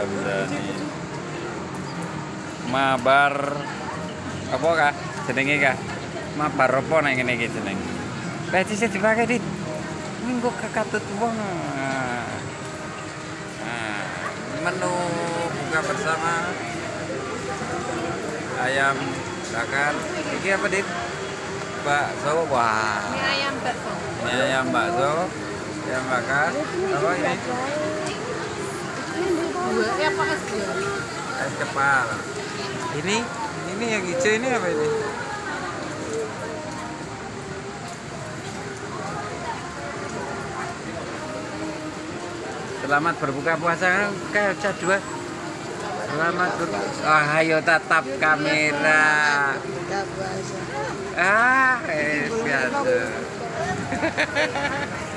Ramzani. Mabar apa kah? Jenenge kah? Mabar apa nang ngene iki jeneng? Bisa dipakai dit. Minggu kakatut wong. Nah, menu buka bersama ayam bakar. Iki apa dit? Bakso wah. Ini ayam bakso. Ini ayam bakso, ayam bakar. Apa ini? Dua, eh apa es dua? Es kepal. Ini, ini yang hijau ini apa ini? Selamat berbuka puasa kayak dua. Selamat berbuka. Oh, ayo tatap kamera. Ah, eh, biasa.